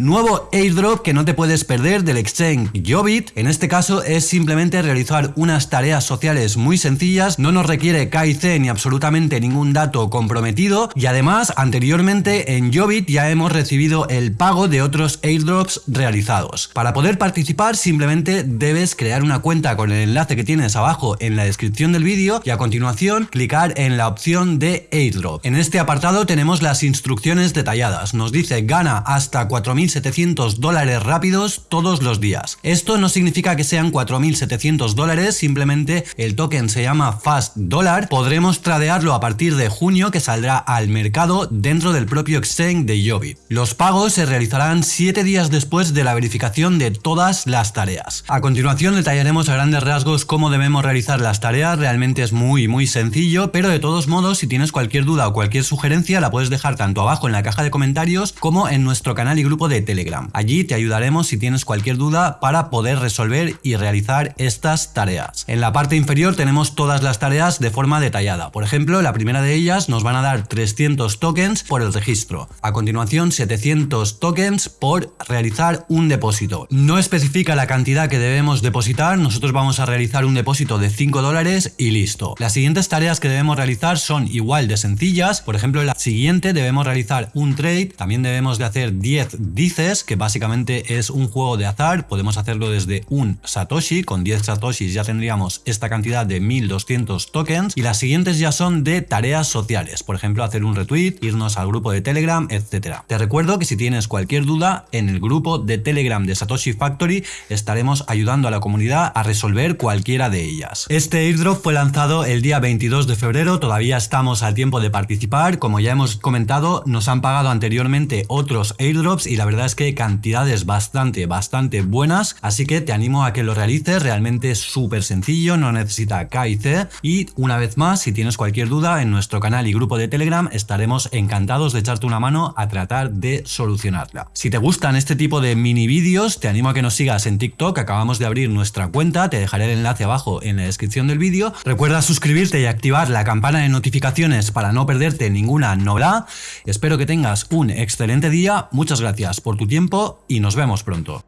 Nuevo airdrop que no te puedes perder del exchange Jobit. En este caso es simplemente realizar unas tareas sociales muy sencillas, no nos requiere KIC ni absolutamente ningún dato comprometido y además anteriormente en Jobit ya hemos recibido el pago de otros airdrops realizados. Para poder participar simplemente debes crear una cuenta con el enlace que tienes abajo en la descripción del vídeo y a continuación clicar en la opción de airdrop. En este apartado tenemos las instrucciones detalladas. Nos dice gana hasta 4.700 dólares rápidos todos los días. Esto no significa que sean 4.700 dólares, simplemente el token se llama Fast Dollar. Podremos tradearlo a partir de junio que saldrá al mercado dentro del propio exchange de Yobit. Los pagos se realizarán 7 días después de la verificación de todas las tareas. A continuación detallaremos a grandes rasgos cómo debemos realizar las tareas, realmente es muy muy sencillo, pero de todos modos si tienes cualquier duda o cualquier sugerencia la puedes dejar tanto abajo en la caja de comentarios como en nuestro canal y grupo de Telegram. Allí te ayudaremos si tienes cualquier duda para poder resolver y realizar estas tareas. En la parte inferior tenemos todas las tareas de forma detallada. Por ejemplo, la primera de ellas nos van a dar 300 tokens por el registro. A continuación 700 tokens por realizar un depósito. No especifica la cantidad que debemos depositar, nosotros vamos a realizar un depósito de 5 dólares y listo. Las siguientes tareas que debemos realizar son igual de sencillas. Por ejemplo, la siguiente debemos realizar un trade, también debemos de hacer 10 que básicamente es un juego de azar, podemos hacerlo desde un satoshi, con 10 satoshis ya tendríamos esta cantidad de 1200 tokens y las siguientes ya son de tareas sociales, por ejemplo hacer un retweet, irnos al grupo de Telegram, etcétera. Te recuerdo que si tienes cualquier duda en el grupo de Telegram de Satoshi Factory estaremos ayudando a la comunidad a resolver cualquiera de ellas. Este airdrop fue lanzado el día 22 de febrero, todavía estamos al tiempo de participar, como ya hemos comentado nos han pagado anteriormente otros airdrops y la verdad es que cantidades bastante, bastante buenas, así que te animo a que lo realices, realmente es súper sencillo, no necesita KIC y una vez más, si tienes cualquier duda en nuestro canal y grupo de Telegram estaremos encantados de echarte una mano a tratar de solucionarla. Si te gustan este tipo de mini vídeos, te animo a que nos sigas en TikTok, acabamos de abrir nuestra cuenta, te dejaré el enlace abajo en la descripción del vídeo. Recuerda suscribirte y activar la campana de notificaciones para no perderte ninguna novedad. Espero que tengas un excelente día, muchas gracias por tu tiempo y nos vemos pronto.